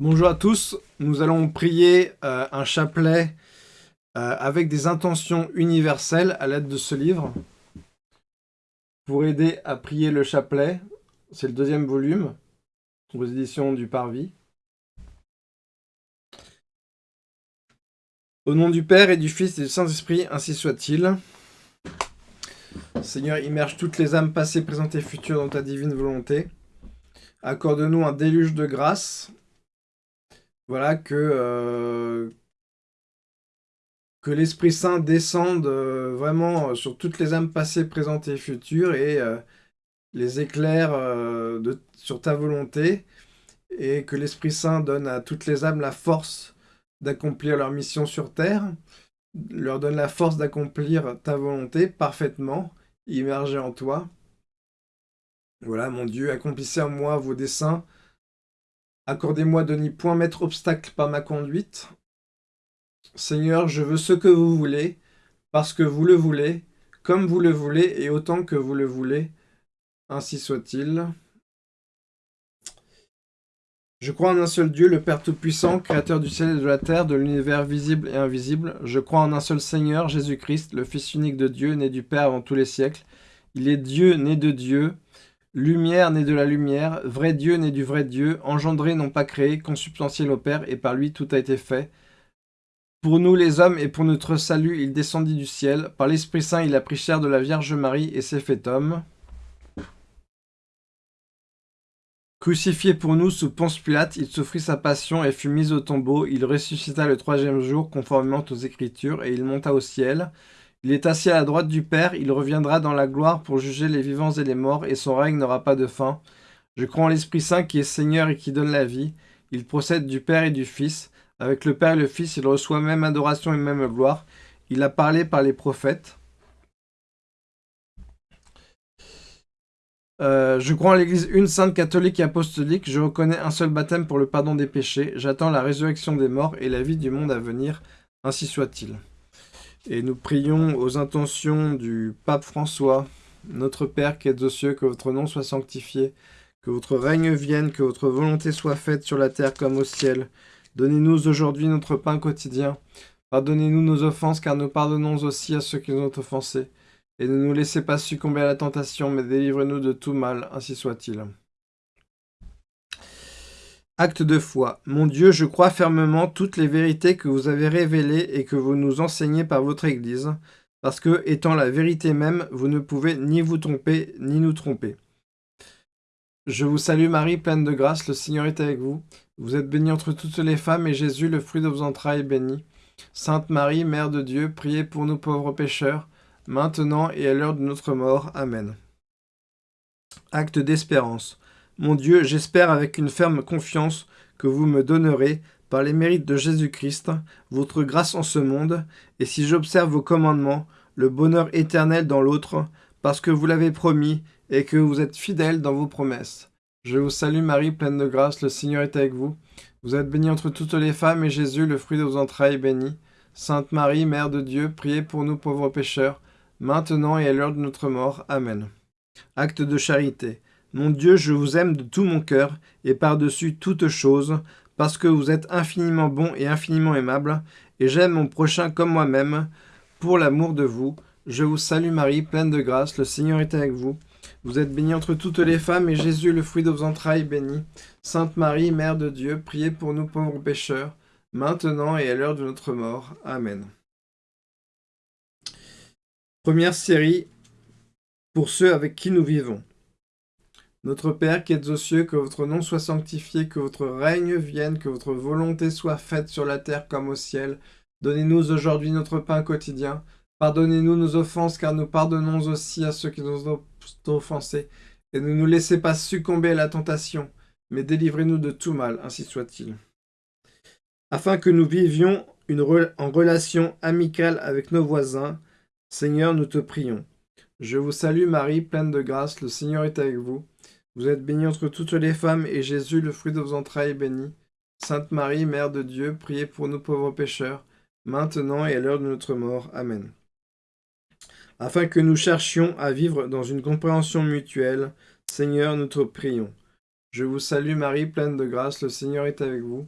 Bonjour à tous, nous allons prier euh, un chapelet euh, avec des intentions universelles à l'aide de ce livre. Pour aider à prier le chapelet, c'est le deuxième volume, aux éditions du Parvis. Au nom du Père et du Fils et du Saint-Esprit, ainsi soit-il. Seigneur, immerge toutes les âmes passées, présentes et futures dans ta divine volonté. Accorde-nous un déluge de grâce voilà, que, euh, que l'Esprit Saint descende euh, vraiment sur toutes les âmes passées, présentes et futures et euh, les éclaire sur ta volonté et que l'Esprit Saint donne à toutes les âmes la force d'accomplir leur mission sur terre, leur donne la force d'accomplir ta volonté parfaitement, immergée en toi. Voilà, mon Dieu, accomplissez en moi vos desseins, Accordez-moi de n'y point mettre obstacle par ma conduite. Seigneur, je veux ce que vous voulez, parce que vous le voulez, comme vous le voulez et autant que vous le voulez. Ainsi soit-il. Je crois en un seul Dieu, le Père Tout-Puissant, Créateur du ciel et de la terre, de l'univers visible et invisible. Je crois en un seul Seigneur, Jésus-Christ, le Fils unique de Dieu, né du Père avant tous les siècles. Il est Dieu, né de Dieu, Lumière née de la lumière, vrai Dieu né du vrai Dieu, engendré non pas créé, consubstantiel au Père, et par lui tout a été fait. Pour nous les hommes et pour notre salut, il descendit du ciel. Par l'Esprit Saint, il a pris chair de la Vierge Marie et s'est fait homme. Crucifié pour nous sous Ponce Pilate, il souffrit sa passion et fut mis au tombeau. Il ressuscita le troisième jour, conformément aux Écritures, et il monta au ciel. Il est assis à la droite du Père, il reviendra dans la gloire pour juger les vivants et les morts, et son règne n'aura pas de fin. Je crois en l'Esprit Saint qui est Seigneur et qui donne la vie. Il procède du Père et du Fils. Avec le Père et le Fils, il reçoit même adoration et même gloire. Il a parlé par les prophètes. Euh, je crois en l'Église une sainte catholique et apostolique. Je reconnais un seul baptême pour le pardon des péchés. J'attends la résurrection des morts et la vie du monde à venir. Ainsi soit-il. Et nous prions aux intentions du pape François, notre Père qui êtes aux cieux, que votre nom soit sanctifié, que votre règne vienne, que votre volonté soit faite sur la terre comme au ciel. Donnez-nous aujourd'hui notre pain quotidien. Pardonnez-nous nos offenses, car nous pardonnons aussi à ceux qui nous ont offensés. Et ne nous laissez pas succomber à la tentation, mais délivrez-nous de tout mal, ainsi soit-il. Acte de foi. Mon Dieu, je crois fermement toutes les vérités que vous avez révélées et que vous nous enseignez par votre Église, parce que, étant la vérité même, vous ne pouvez ni vous tromper, ni nous tromper. Je vous salue Marie, pleine de grâce, le Seigneur est avec vous. Vous êtes bénie entre toutes les femmes, et Jésus, le fruit de vos entrailles, est béni. Sainte Marie, Mère de Dieu, priez pour nous pauvres pécheurs, maintenant et à l'heure de notre mort. Amen. Acte d'espérance. Mon Dieu, j'espère avec une ferme confiance que vous me donnerez, par les mérites de Jésus-Christ, votre grâce en ce monde, et si j'observe vos commandements, le bonheur éternel dans l'autre, parce que vous l'avez promis, et que vous êtes fidèle dans vos promesses. Je vous salue Marie, pleine de grâce, le Seigneur est avec vous. Vous êtes bénie entre toutes les femmes, et Jésus, le fruit de vos entrailles, est béni. Sainte Marie, Mère de Dieu, priez pour nous pauvres pécheurs, maintenant et à l'heure de notre mort. Amen. Acte de charité. Mon Dieu, je vous aime de tout mon cœur, et par-dessus toute chose, parce que vous êtes infiniment bon et infiniment aimable, et j'aime mon prochain comme moi-même, pour l'amour de vous. Je vous salue Marie, pleine de grâce, le Seigneur est avec vous. Vous êtes bénie entre toutes les femmes, et Jésus, le fruit de vos entrailles, béni. Sainte Marie, Mère de Dieu, priez pour nous pauvres pécheurs, maintenant et à l'heure de notre mort. Amen. Première série, pour ceux avec qui nous vivons. Notre Père qui êtes aux cieux, que votre nom soit sanctifié, que votre règne vienne, que votre volonté soit faite sur la terre comme au ciel. Donnez-nous aujourd'hui notre pain quotidien. Pardonnez-nous nos offenses, car nous pardonnons aussi à ceux qui nous ont offensés. Et ne nous laissez pas succomber à la tentation, mais délivrez-nous de tout mal, ainsi soit-il. Afin que nous vivions une en relation amicale avec nos voisins, Seigneur, nous te prions. Je vous salue Marie, pleine de grâce, le Seigneur est avec vous. Vous êtes bénie entre toutes les femmes, et Jésus, le fruit de vos entrailles, est béni. Sainte Marie, Mère de Dieu, priez pour nous pauvres pécheurs, maintenant et à l'heure de notre mort. Amen. Afin que nous cherchions à vivre dans une compréhension mutuelle, Seigneur, nous te prions. Je vous salue Marie, pleine de grâce, le Seigneur est avec vous.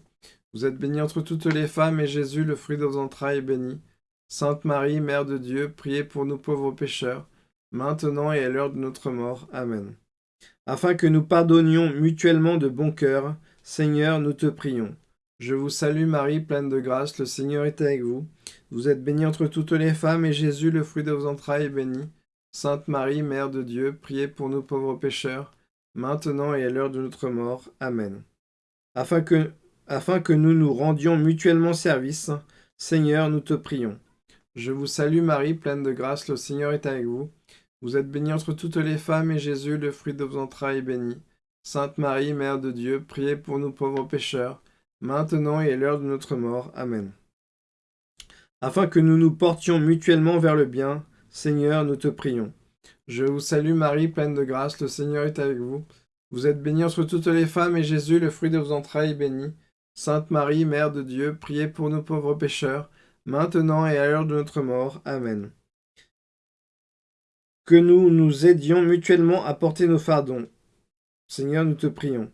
Vous êtes bénie entre toutes les femmes, et Jésus, le fruit de vos entrailles, est béni. Sainte Marie, Mère de Dieu, priez pour nous pauvres pécheurs, maintenant et à l'heure de notre mort. Amen. Afin que nous pardonnions mutuellement de bon cœur, Seigneur, nous te prions. Je vous salue Marie, pleine de grâce, le Seigneur est avec vous. Vous êtes bénie entre toutes les femmes, et Jésus, le fruit de vos entrailles, est béni. Sainte Marie, Mère de Dieu, priez pour nous pauvres pécheurs, maintenant et à l'heure de notre mort. Amen. Afin que, afin que nous nous rendions mutuellement service, Seigneur, nous te prions. Je vous salue Marie, pleine de grâce, le Seigneur est avec vous. Vous êtes bénie entre toutes les femmes, et Jésus, le fruit de vos entrailles, est béni. Sainte Marie, Mère de Dieu, priez pour nous pauvres pécheurs, maintenant et à l'heure de notre mort. Amen. Afin que nous nous portions mutuellement vers le bien, Seigneur, nous te prions. Je vous salue Marie, pleine de grâce, le Seigneur est avec vous. Vous êtes bénie entre toutes les femmes, et Jésus, le fruit de vos entrailles, est béni. Sainte Marie, Mère de Dieu, priez pour nous pauvres pécheurs, maintenant et à l'heure de notre mort. Amen. Que nous nous aidions mutuellement à porter nos fardons. Seigneur, nous te prions.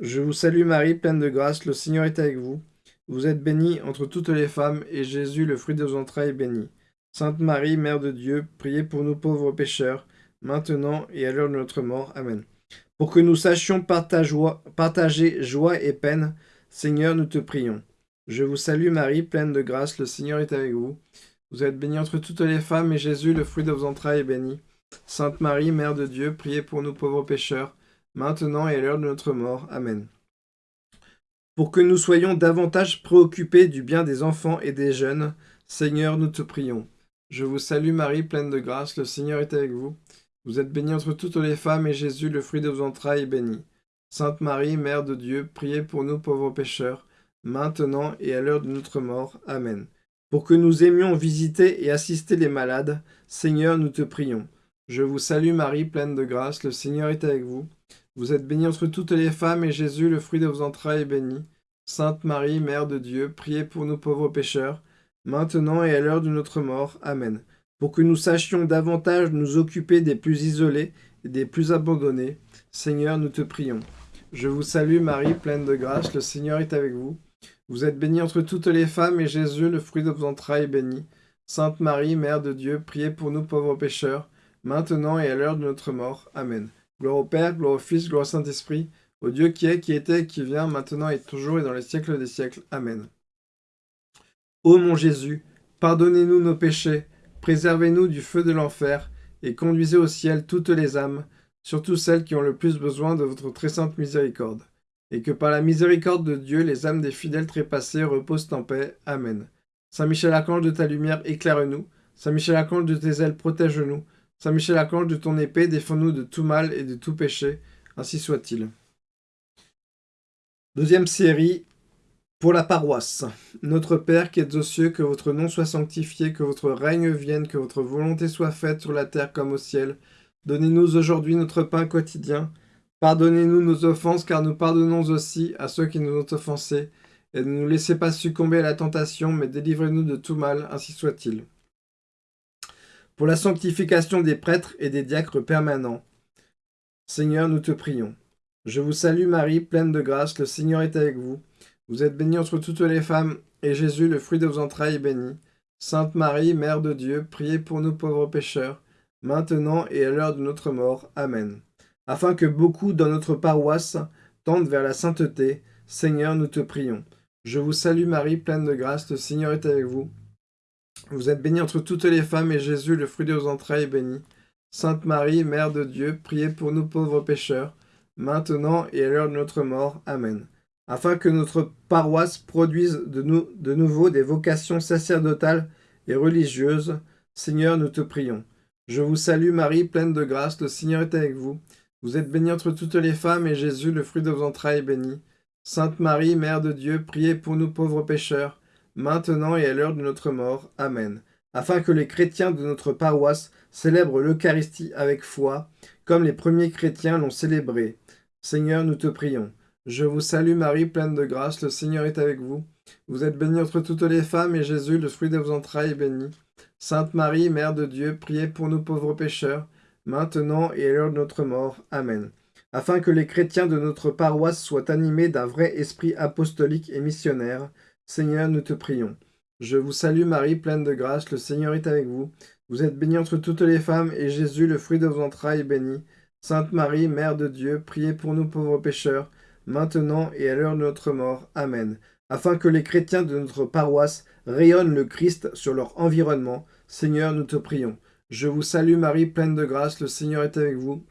Je vous salue Marie, pleine de grâce, le Seigneur est avec vous. Vous êtes bénie entre toutes les femmes, et Jésus, le fruit de vos entrailles, est béni. Sainte Marie, Mère de Dieu, priez pour nous pauvres pécheurs, maintenant et à l'heure de notre mort. Amen. Pour que nous sachions partager joie et peine, Seigneur, nous te prions. Je vous salue Marie, pleine de grâce, le Seigneur est avec vous. Vous êtes bénie entre toutes les femmes, et Jésus, le fruit de vos entrailles, est béni. Sainte Marie, Mère de Dieu, priez pour nous pauvres pécheurs, maintenant et à l'heure de notre mort. Amen. Pour que nous soyons davantage préoccupés du bien des enfants et des jeunes, Seigneur, nous te prions. Je vous salue Marie, pleine de grâce, le Seigneur est avec vous. Vous êtes bénie entre toutes les femmes, et Jésus, le fruit de vos entrailles, est béni. Sainte Marie, Mère de Dieu, priez pour nous pauvres pécheurs, maintenant et à l'heure de notre mort. Amen. Pour que nous aimions visiter et assister les malades, Seigneur, nous te prions. Je vous salue Marie, pleine de grâce, le Seigneur est avec vous. Vous êtes bénie entre toutes les femmes, et Jésus, le fruit de vos entrailles, est béni. Sainte Marie, Mère de Dieu, priez pour nous pauvres pécheurs, maintenant et à l'heure de notre mort. Amen. Pour que nous sachions davantage nous occuper des plus isolés et des plus abandonnés, Seigneur, nous te prions. Je vous salue Marie, pleine de grâce, le Seigneur est avec vous. Vous êtes bénie entre toutes les femmes, et Jésus, le fruit de vos entrailles, est béni. Sainte Marie, Mère de Dieu, priez pour nous pauvres pécheurs, maintenant et à l'heure de notre mort. Amen. Gloire au Père, gloire au Fils, gloire au Saint-Esprit, au Dieu qui est, qui était, qui vient, maintenant et toujours et dans les siècles des siècles. Amen. Ô mon Jésus, pardonnez-nous nos péchés, préservez-nous du feu de l'enfer, et conduisez au ciel toutes les âmes, surtout celles qui ont le plus besoin de votre très sainte miséricorde. Et que par la miséricorde de Dieu, les âmes des fidèles trépassés reposent en paix. Amen. Saint Michel Archange de ta lumière, éclaire-nous. Saint Michel Archange de tes ailes, protège-nous. Saint Michel Archange de ton épée, défends-nous de tout mal et de tout péché. Ainsi soit-il. Deuxième série, pour la paroisse, notre Père qui êtes aux cieux, que votre nom soit sanctifié, que votre règne vienne, que votre volonté soit faite sur la terre comme au ciel. Donnez-nous aujourd'hui notre pain quotidien. Pardonnez-nous nos offenses, car nous pardonnons aussi à ceux qui nous ont offensés. Et ne nous laissez pas succomber à la tentation, mais délivrez-nous de tout mal, ainsi soit-il. Pour la sanctification des prêtres et des diacres permanents. Seigneur, nous te prions. Je vous salue Marie, pleine de grâce, le Seigneur est avec vous. Vous êtes bénie entre toutes les femmes, et Jésus, le fruit de vos entrailles, est béni. Sainte Marie, Mère de Dieu, priez pour nous pauvres pécheurs, maintenant et à l'heure de notre mort. Amen. Afin que beaucoup dans notre paroisse tendent vers la sainteté, Seigneur, nous te prions. Je vous salue Marie, pleine de grâce, le Seigneur est avec vous. Vous êtes bénie entre toutes les femmes, et Jésus, le fruit de vos entrailles, est béni. Sainte Marie, Mère de Dieu, priez pour nous pauvres pécheurs, maintenant et à l'heure de notre mort. Amen afin que notre paroisse produise de, de nouveau des vocations sacerdotales et religieuses. Seigneur, nous te prions. Je vous salue Marie, pleine de grâce, le Seigneur est avec vous. Vous êtes bénie entre toutes les femmes, et Jésus, le fruit de vos entrailles, est béni. Sainte Marie, Mère de Dieu, priez pour nous pauvres pécheurs, maintenant et à l'heure de notre mort. Amen. Afin que les chrétiens de notre paroisse célèbrent l'Eucharistie avec foi, comme les premiers chrétiens l'ont célébré. Seigneur, nous te prions. Je vous salue Marie, pleine de grâce, le Seigneur est avec vous. Vous êtes bénie entre toutes les femmes, et Jésus, le fruit de vos entrailles, est béni. Sainte Marie, Mère de Dieu, priez pour nous pauvres pécheurs, maintenant et à l'heure de notre mort. Amen. afin que les chrétiens de notre paroisse soient animés d'un vrai esprit apostolique et missionnaire. Seigneur, nous te prions. Je vous salue Marie, pleine de grâce, le Seigneur est avec vous. Vous êtes bénie entre toutes les femmes, et Jésus, le fruit de vos entrailles, est béni. Sainte Marie, Mère de Dieu, priez pour nous pauvres pécheurs, maintenant et à l'heure de notre mort. Amen. Afin que les chrétiens de notre paroisse rayonnent le Christ sur leur environnement, Seigneur, nous te prions. Je vous salue Marie, pleine de grâce, le Seigneur est avec vous.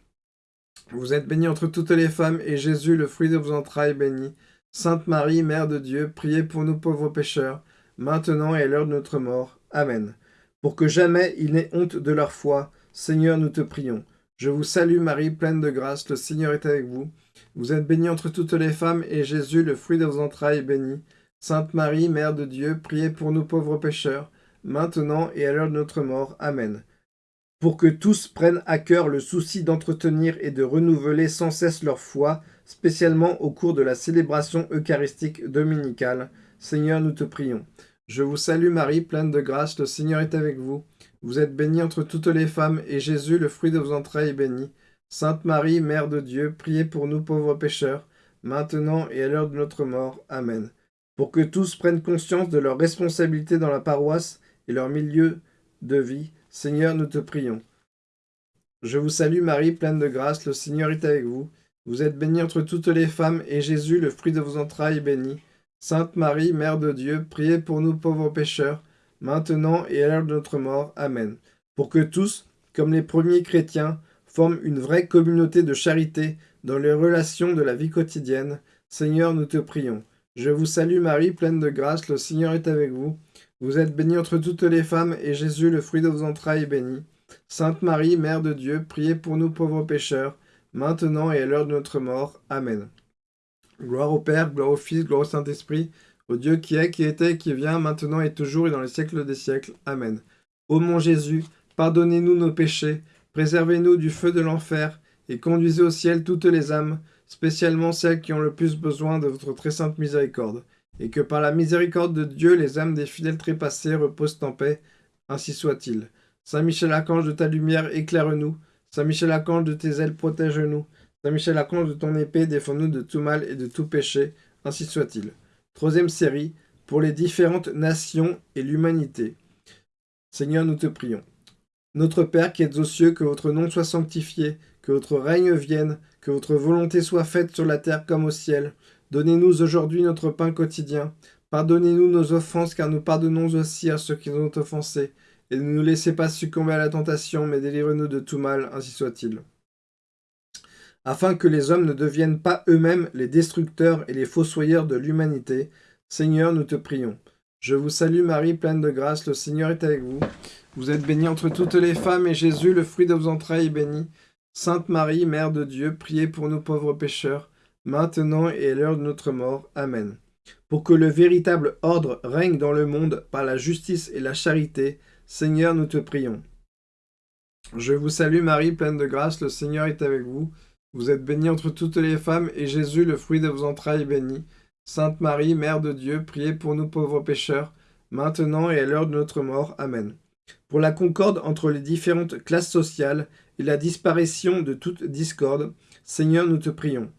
Vous êtes bénie entre toutes les femmes, et Jésus, le fruit de vos entrailles, est béni. Sainte Marie, Mère de Dieu, priez pour nous pauvres pécheurs, maintenant et à l'heure de notre mort. Amen. Pour que jamais ils n'aient honte de leur foi, Seigneur, nous te prions. Je vous salue Marie, pleine de grâce, le Seigneur est avec vous. Vous êtes bénie entre toutes les femmes, et Jésus, le fruit de vos entrailles, est béni. Sainte Marie, Mère de Dieu, priez pour nous pauvres pécheurs, maintenant et à l'heure de notre mort. Amen. Pour que tous prennent à cœur le souci d'entretenir et de renouveler sans cesse leur foi, spécialement au cours de la célébration eucharistique dominicale, Seigneur, nous te prions. Je vous salue Marie, pleine de grâce, le Seigneur est avec vous. Vous êtes bénie entre toutes les femmes, et Jésus, le fruit de vos entrailles, est béni. Sainte Marie, Mère de Dieu, priez pour nous pauvres pécheurs, maintenant et à l'heure de notre mort. Amen. Pour que tous prennent conscience de leur responsabilité dans la paroisse et leur milieu de vie, Seigneur, nous te prions. Je vous salue Marie, pleine de grâce, le Seigneur est avec vous. Vous êtes bénie entre toutes les femmes, et Jésus, le fruit de vos entrailles, est béni. Sainte Marie, Mère de Dieu, priez pour nous pauvres pécheurs, maintenant et à l'heure de notre mort. Amen. Pour que tous, comme les premiers chrétiens, forment une vraie communauté de charité dans les relations de la vie quotidienne, Seigneur, nous te prions. Je vous salue Marie, pleine de grâce, le Seigneur est avec vous. Vous êtes bénie entre toutes les femmes, et Jésus, le fruit de vos entrailles, est béni. Sainte Marie, Mère de Dieu, priez pour nous pauvres pécheurs, maintenant et à l'heure de notre mort. Amen. Gloire au Père, gloire au Fils, gloire au Saint-Esprit, au Dieu qui est, qui était, qui vient, maintenant et toujours et dans les siècles des siècles. Amen. Ô mon Jésus, pardonnez-nous nos péchés, préservez-nous du feu de l'enfer, et conduisez au ciel toutes les âmes, spécialement celles qui ont le plus besoin de votre très sainte miséricorde, et que par la miséricorde de Dieu, les âmes des fidèles trépassés reposent en paix, ainsi soit-il. Saint Michel Archange de ta lumière, éclaire-nous. Saint Michel Archange de tes ailes, protège-nous. Saint Michel Archange de ton épée, défends-nous de tout mal et de tout péché, ainsi soit-il. Troisième série, pour les différentes nations et l'humanité. Seigneur, nous te prions. Notre Père qui êtes aux cieux, que votre nom soit sanctifié, que votre règne vienne, que votre volonté soit faite sur la terre comme au ciel. Donnez-nous aujourd'hui notre pain quotidien. Pardonnez-nous nos offenses, car nous pardonnons aussi à ceux qui nous ont offensés. Et ne nous laissez pas succomber à la tentation, mais délivrez-nous de tout mal, ainsi soit-il. Afin que les hommes ne deviennent pas eux-mêmes les destructeurs et les fossoyeurs de l'humanité, Seigneur, nous te prions. Je vous salue Marie, pleine de grâce, le Seigneur est avec vous. Vous êtes bénie entre toutes les femmes, et Jésus, le fruit de vos entrailles, est béni. Sainte Marie, Mère de Dieu, priez pour nous pauvres pécheurs, maintenant et à l'heure de notre mort. Amen. Pour que le véritable ordre règne dans le monde par la justice et la charité, Seigneur, nous te prions. Je vous salue Marie, pleine de grâce, le Seigneur est avec vous. Vous êtes bénie entre toutes les femmes, et Jésus, le fruit de vos entrailles, est béni. Sainte Marie, Mère de Dieu, priez pour nous pauvres pécheurs, maintenant et à l'heure de notre mort. Amen. Pour la concorde entre les différentes classes sociales et la disparition de toute discorde, Seigneur, nous te prions.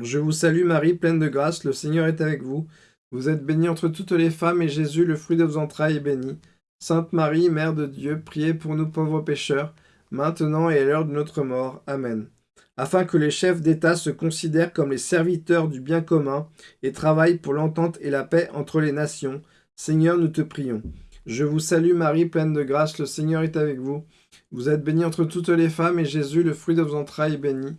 Je vous salue Marie, pleine de grâce, le Seigneur est avec vous. Vous êtes bénie entre toutes les femmes, et Jésus, le fruit de vos entrailles, est béni. Sainte Marie, Mère de Dieu, priez pour nous pauvres pécheurs, maintenant et à l'heure de notre mort. Amen afin que les chefs d'État se considèrent comme les serviteurs du bien commun et travaillent pour l'entente et la paix entre les nations. Seigneur, nous te prions. Je vous salue Marie, pleine de grâce, le Seigneur est avec vous. Vous êtes bénie entre toutes les femmes, et Jésus, le fruit de vos entrailles, est béni.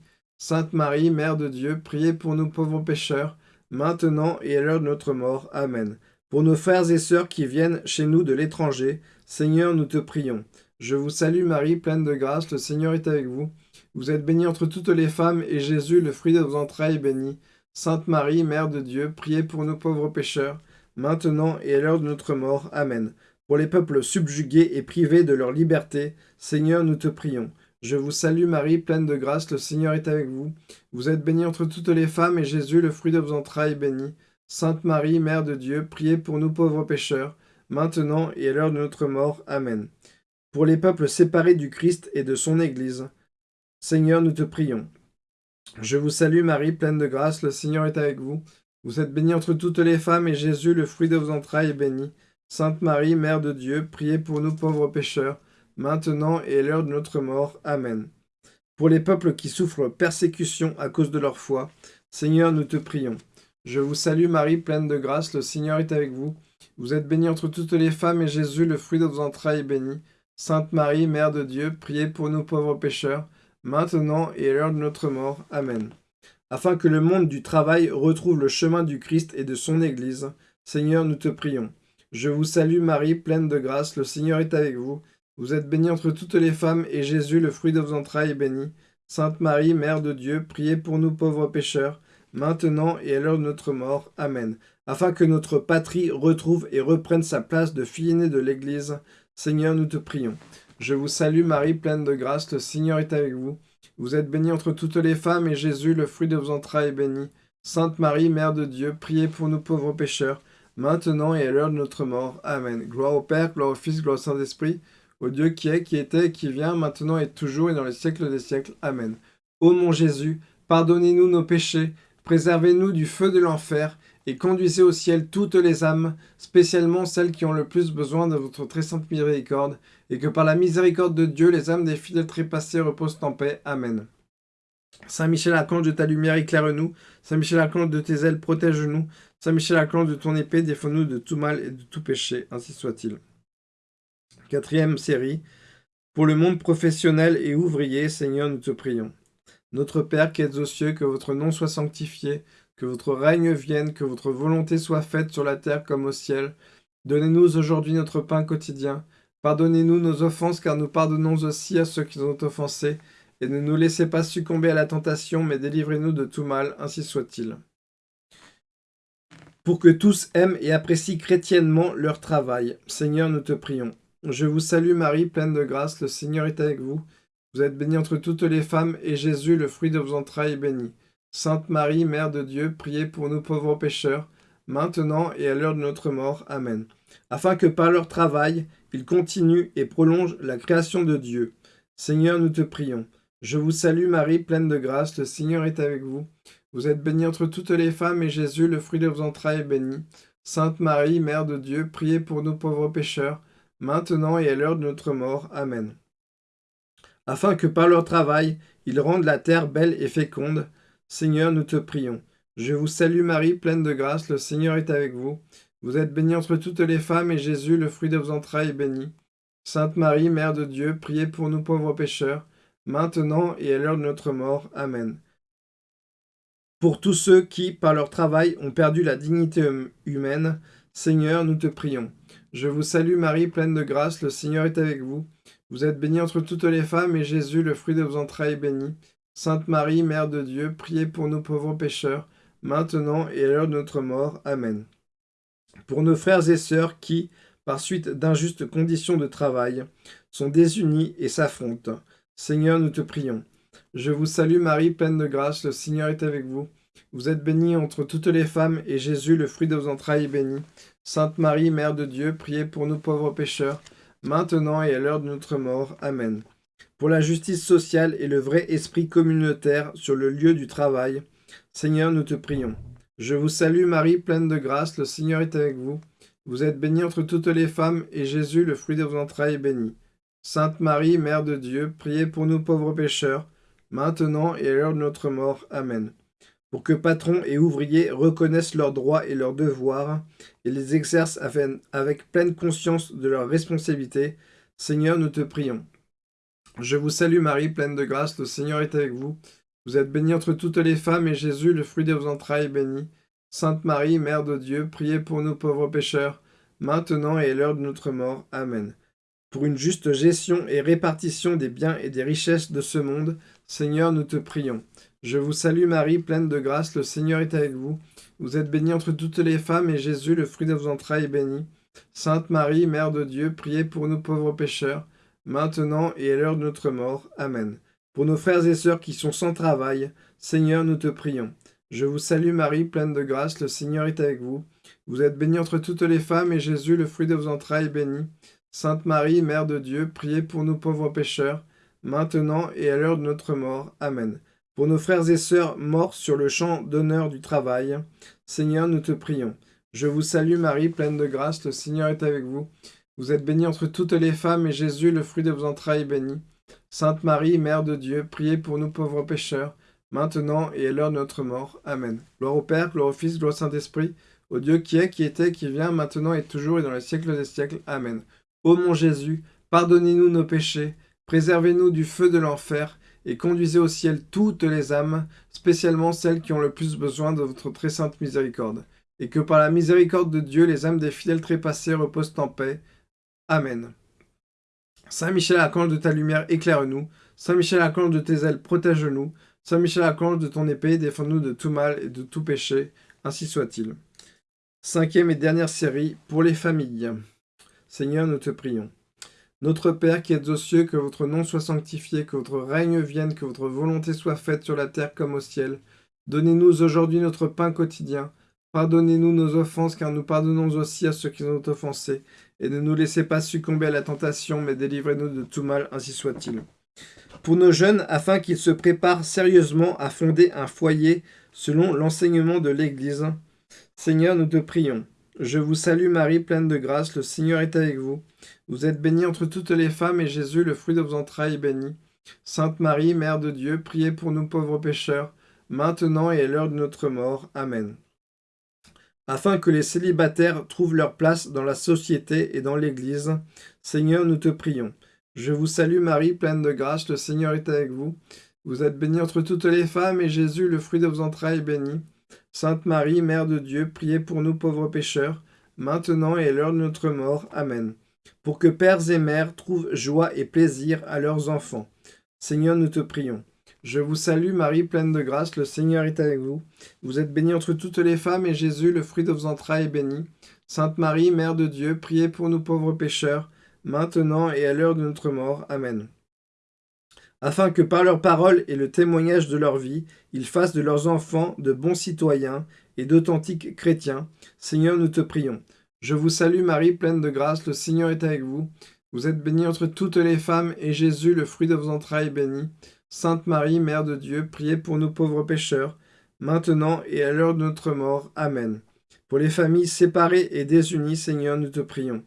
Sainte Marie, Mère de Dieu, priez pour nous pauvres pécheurs, maintenant et à l'heure de notre mort. Amen. Pour nos frères et sœurs qui viennent chez nous de l'étranger, Seigneur, nous te prions. Je vous salue Marie, pleine de grâce, le Seigneur est avec vous. Vous êtes bénie entre toutes les femmes, et Jésus, le fruit de vos entrailles, est béni. Sainte Marie, Mère de Dieu, priez pour nous pauvres pécheurs, maintenant et à l'heure de notre mort. Amen. Pour les peuples subjugués et privés de leur liberté, Seigneur, nous te prions. Je vous salue Marie, pleine de grâce, le Seigneur est avec vous. Vous êtes bénie entre toutes les femmes, et Jésus, le fruit de vos entrailles, est béni. Sainte Marie, Mère de Dieu, priez pour nous pauvres pécheurs, maintenant et à l'heure de notre mort. Amen. Pour les peuples séparés du Christ et de son Église, Seigneur, nous te prions. Je vous salue Marie, pleine de grâce, le Seigneur est avec vous. Vous êtes bénie entre toutes les femmes, et Jésus, le fruit de vos entrailles, est béni. Sainte Marie, Mère de Dieu, priez pour nous pauvres pécheurs, maintenant et à l'heure de notre mort. Amen. Pour les peuples qui souffrent persécution à cause de leur foi, Seigneur, nous te prions. Je vous salue Marie, pleine de grâce, le Seigneur est avec vous. Vous êtes bénie entre toutes les femmes, et Jésus, le fruit de vos entrailles, est béni. Sainte Marie, Mère de Dieu, priez pour nous pauvres pécheurs, maintenant et à l'heure de notre mort. Amen. Afin que le monde du travail retrouve le chemin du Christ et de son Église, Seigneur, nous te prions. Je vous salue Marie, pleine de grâce, le Seigneur est avec vous. Vous êtes bénie entre toutes les femmes, et Jésus, le fruit de vos entrailles, est béni. Sainte Marie, Mère de Dieu, priez pour nous pauvres pécheurs, maintenant et à l'heure de notre mort. Amen. Afin que notre patrie retrouve et reprenne sa place de fille aînée de l'Église, Seigneur, nous te prions. Je vous salue Marie, pleine de grâce, le Seigneur est avec vous. Vous êtes bénie entre toutes les femmes, et Jésus, le fruit de vos entrailles, est béni. Sainte Marie, Mère de Dieu, priez pour nous pauvres pécheurs, maintenant et à l'heure de notre mort. Amen. Gloire au Père, gloire au Fils, gloire au Saint-Esprit, au Dieu qui est, qui était, qui vient, maintenant et toujours, et dans les siècles des siècles. Amen. Ô mon Jésus, pardonnez-nous nos péchés, préservez-nous du feu de l'enfer, et conduisez au ciel toutes les âmes, spécialement celles qui ont le plus besoin de votre très sainte miséricorde, et que par la miséricorde de Dieu, les âmes des fidèles trépassés reposent en paix. Amen. Saint Michel Archange de ta lumière, éclaire-nous. Saint Michel Archange de tes ailes, protège-nous. Saint Michel Archange de ton épée, défends-nous de tout mal et de tout péché. Ainsi soit-il. Quatrième série. Pour le monde professionnel et ouvrier, Seigneur, nous te prions. Notre Père qui êtes aux cieux, que votre nom soit sanctifié, que votre règne vienne, que votre volonté soit faite sur la terre comme au ciel. Donnez-nous aujourd'hui notre pain quotidien. Pardonnez-nous nos offenses, car nous pardonnons aussi à ceux qui nous ont offensés. Et ne nous laissez pas succomber à la tentation, mais délivrez-nous de tout mal, ainsi soit-il. Pour que tous aiment et apprécient chrétiennement leur travail, Seigneur, nous te prions. Je vous salue Marie, pleine de grâce, le Seigneur est avec vous. Vous êtes bénie entre toutes les femmes, et Jésus, le fruit de vos entrailles, est béni. Sainte Marie, Mère de Dieu, priez pour nous pauvres pécheurs, maintenant et à l'heure de notre mort. Amen. Afin que par leur travail, ils continuent et prolongent la création de Dieu. Seigneur, nous te prions. Je vous salue Marie, pleine de grâce, le Seigneur est avec vous. Vous êtes bénie entre toutes les femmes, et Jésus, le fruit de vos entrailles, est béni. Sainte Marie, Mère de Dieu, priez pour nous pauvres pécheurs, maintenant et à l'heure de notre mort. Amen. Afin que par leur travail, ils rendent la terre belle et féconde, Seigneur, nous te prions. Je vous salue Marie, pleine de grâce, le Seigneur est avec vous. Vous êtes bénie entre toutes les femmes, et Jésus, le fruit de vos entrailles, est béni. Sainte Marie, Mère de Dieu, priez pour nous pauvres pécheurs, maintenant et à l'heure de notre mort. Amen. Pour tous ceux qui, par leur travail, ont perdu la dignité hum, humaine, Seigneur, nous te prions. Je vous salue Marie, pleine de grâce, le Seigneur est avec vous. Vous êtes bénie entre toutes les femmes, et Jésus, le fruit de vos entrailles, est béni. Sainte Marie, Mère de Dieu, priez pour nous pauvres pécheurs, maintenant et à l'heure de notre mort. Amen. Pour nos frères et sœurs qui, par suite d'injustes conditions de travail, sont désunis et s'affrontent, Seigneur, nous te prions. Je vous salue Marie, pleine de grâce, le Seigneur est avec vous. Vous êtes bénie entre toutes les femmes, et Jésus, le fruit de vos entrailles, est béni. Sainte Marie, Mère de Dieu, priez pour nous pauvres pécheurs, maintenant et à l'heure de notre mort. Amen pour la justice sociale et le vrai esprit communautaire sur le lieu du travail. Seigneur, nous te prions. Je vous salue Marie, pleine de grâce, le Seigneur est avec vous. Vous êtes bénie entre toutes les femmes, et Jésus, le fruit de vos entrailles, est béni. Sainte Marie, Mère de Dieu, priez pour nous pauvres pécheurs, maintenant et à l'heure de notre mort. Amen. Pour que patrons et ouvriers reconnaissent leurs droits et leurs devoirs, et les exercent avec pleine conscience de leurs responsabilités, Seigneur, nous te prions. Je vous salue Marie, pleine de grâce, le Seigneur est avec vous. Vous êtes bénie entre toutes les femmes, et Jésus, le fruit de vos entrailles, est béni. Sainte Marie, Mère de Dieu, priez pour nous pauvres pécheurs, maintenant et à l'heure de notre mort. Amen. Pour une juste gestion et répartition des biens et des richesses de ce monde, Seigneur, nous te prions. Je vous salue Marie, pleine de grâce, le Seigneur est avec vous. Vous êtes bénie entre toutes les femmes, et Jésus, le fruit de vos entrailles, est béni. Sainte Marie, Mère de Dieu, priez pour nous pauvres pécheurs, maintenant et à l'heure de notre mort. Amen. Pour nos frères et sœurs qui sont sans travail, Seigneur, nous te prions. Je vous salue Marie, pleine de grâce, le Seigneur est avec vous. Vous êtes bénie entre toutes les femmes, et Jésus, le fruit de vos entrailles, est béni. Sainte Marie, Mère de Dieu, priez pour nous pauvres pécheurs, maintenant et à l'heure de notre mort. Amen. Pour nos frères et sœurs morts sur le champ d'honneur du travail, Seigneur, nous te prions. Je vous salue Marie, pleine de grâce, le Seigneur est avec vous. Vous êtes bénie entre toutes les femmes, et Jésus, le fruit de vos entrailles, est béni. Sainte Marie, Mère de Dieu, priez pour nous pauvres pécheurs, maintenant et à l'heure de notre mort. Amen. Gloire au Père, gloire au Fils, gloire au Saint-Esprit, au Dieu qui est, qui était, qui vient, maintenant et toujours et dans les siècles des siècles. Amen. Ô mon Jésus, pardonnez-nous nos péchés, préservez-nous du feu de l'enfer, et conduisez au ciel toutes les âmes, spécialement celles qui ont le plus besoin de votre très sainte miséricorde. Et que par la miséricorde de Dieu, les âmes des fidèles trépassés reposent en paix. Amen. Saint Michel Archange de ta lumière, éclaire-nous. Saint Michel Archange de tes ailes, protège-nous. Saint Michel Archange de ton épée, défends-nous de tout mal et de tout péché. Ainsi soit-il. Cinquième et dernière série, pour les familles. Seigneur, nous te prions. Notre Père qui êtes aux cieux, que votre nom soit sanctifié, que votre règne vienne, que votre volonté soit faite sur la terre comme au ciel. Donnez-nous aujourd'hui notre pain quotidien. Pardonnez-nous nos offenses, car nous pardonnons aussi à ceux qui nous ont offensés. Et ne nous laissez pas succomber à la tentation, mais délivrez-nous de tout mal, ainsi soit-il. Pour nos jeunes, afin qu'ils se préparent sérieusement à fonder un foyer selon l'enseignement de l'Église, Seigneur, nous te prions. Je vous salue Marie, pleine de grâce, le Seigneur est avec vous. Vous êtes bénie entre toutes les femmes, et Jésus, le fruit de vos entrailles, est béni. Sainte Marie, Mère de Dieu, priez pour nous pauvres pécheurs, maintenant et à l'heure de notre mort. Amen. Afin que les célibataires trouvent leur place dans la société et dans l'Église, Seigneur, nous te prions. Je vous salue Marie, pleine de grâce, le Seigneur est avec vous. Vous êtes bénie entre toutes les femmes, et Jésus, le fruit de vos entrailles, est béni. Sainte Marie, Mère de Dieu, priez pour nous pauvres pécheurs, maintenant et à l'heure de notre mort. Amen. Pour que pères et mères trouvent joie et plaisir à leurs enfants. Seigneur, nous te prions. Je vous salue Marie, pleine de grâce, le Seigneur est avec vous. Vous êtes bénie entre toutes les femmes, et Jésus, le fruit de vos entrailles, est béni. Sainte Marie, Mère de Dieu, priez pour nous pauvres pécheurs, maintenant et à l'heure de notre mort. Amen afin que par leur parole et le témoignage de leur vie, ils fassent de leurs enfants de bons citoyens et d'authentiques chrétiens. Seigneur, nous te prions. Je vous salue Marie, pleine de grâce, le Seigneur est avec vous. Vous êtes bénie entre toutes les femmes, et Jésus, le fruit de vos entrailles, est béni. Sainte Marie, Mère de Dieu, priez pour nous pauvres pécheurs, maintenant et à l'heure de notre mort. Amen. Pour les familles séparées et désunies, Seigneur, nous te prions.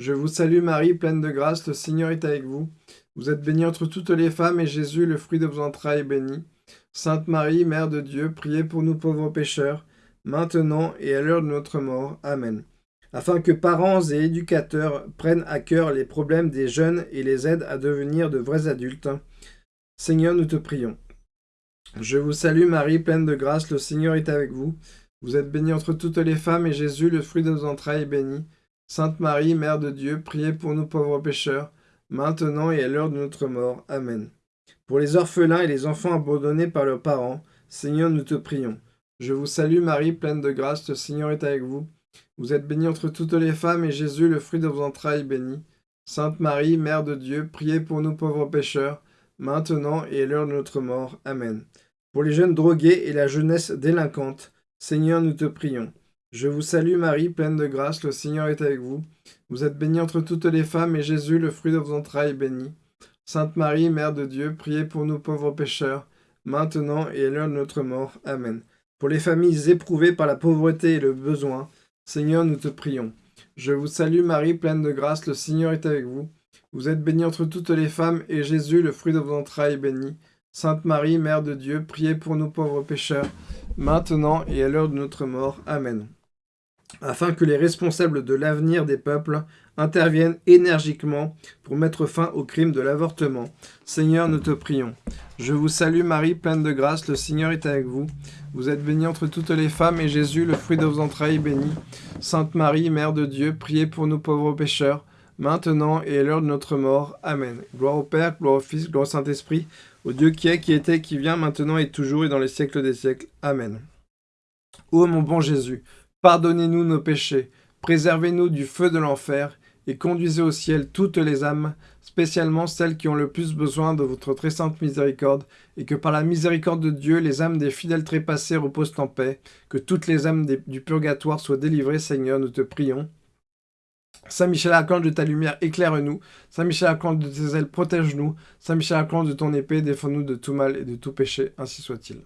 Je vous salue Marie, pleine de grâce, le Seigneur est avec vous. Vous êtes bénie entre toutes les femmes, et Jésus, le fruit de vos entrailles, est béni. Sainte Marie, Mère de Dieu, priez pour nous pauvres pécheurs, maintenant et à l'heure de notre mort. Amen. Afin que parents et éducateurs prennent à cœur les problèmes des jeunes et les aident à devenir de vrais adultes. Seigneur, nous te prions. Je vous salue Marie, pleine de grâce, le Seigneur est avec vous. Vous êtes bénie entre toutes les femmes, et Jésus, le fruit de vos entrailles, est béni. Sainte Marie, Mère de Dieu, priez pour nous pauvres pécheurs, maintenant et à l'heure de notre mort. Amen. Pour les orphelins et les enfants abandonnés par leurs parents, Seigneur, nous te prions. Je vous salue Marie, pleine de grâce, le Seigneur est avec vous. Vous êtes bénie entre toutes les femmes, et Jésus, le fruit de vos entrailles, béni. Sainte Marie, Mère de Dieu, priez pour nous pauvres pécheurs, maintenant et à l'heure de notre mort. Amen. Pour les jeunes drogués et la jeunesse délinquante, Seigneur, nous te prions. Je vous salue Marie, pleine de grâce, le Seigneur est avec vous. Vous êtes bénie entre toutes les femmes, et Jésus, le fruit de vos entrailles, est béni. Sainte Marie, Mère de Dieu, priez pour nous pauvres pécheurs, maintenant et à l'heure de notre mort. Amen. Pour les familles éprouvées par la pauvreté et le besoin, Seigneur, nous te prions. Je vous salue Marie, pleine de grâce, le Seigneur est avec vous. Vous êtes bénie entre toutes les femmes, et Jésus, le fruit de vos entrailles, est béni. Sainte Marie, Mère de Dieu, priez pour nous pauvres pécheurs, maintenant et à l'heure de notre mort. Amen afin que les responsables de l'avenir des peuples interviennent énergiquement pour mettre fin au crime de l'avortement. Seigneur, nous te prions. Je vous salue Marie, pleine de grâce, le Seigneur est avec vous. Vous êtes bénie entre toutes les femmes, et Jésus, le fruit de vos entrailles, est béni. Sainte Marie, Mère de Dieu, priez pour nous pauvres pécheurs, maintenant et à l'heure de notre mort. Amen. Gloire au Père, gloire au Fils, gloire au Saint-Esprit, au Dieu qui est, qui était, qui vient, maintenant et toujours, et dans les siècles des siècles. Amen. Ô mon bon Jésus, Pardonnez-nous nos péchés, préservez-nous du feu de l'enfer, et conduisez au ciel toutes les âmes, spécialement celles qui ont le plus besoin de votre très sainte miséricorde, et que par la miséricorde de Dieu, les âmes des fidèles trépassés reposent en paix, que toutes les âmes du purgatoire soient délivrées, Seigneur, nous te prions. Saint Michel Archange de ta lumière, éclaire-nous. Saint Michel Archange de tes ailes, protège-nous. Saint Michel Archange de ton épée, défends-nous de tout mal et de tout péché, ainsi soit-il.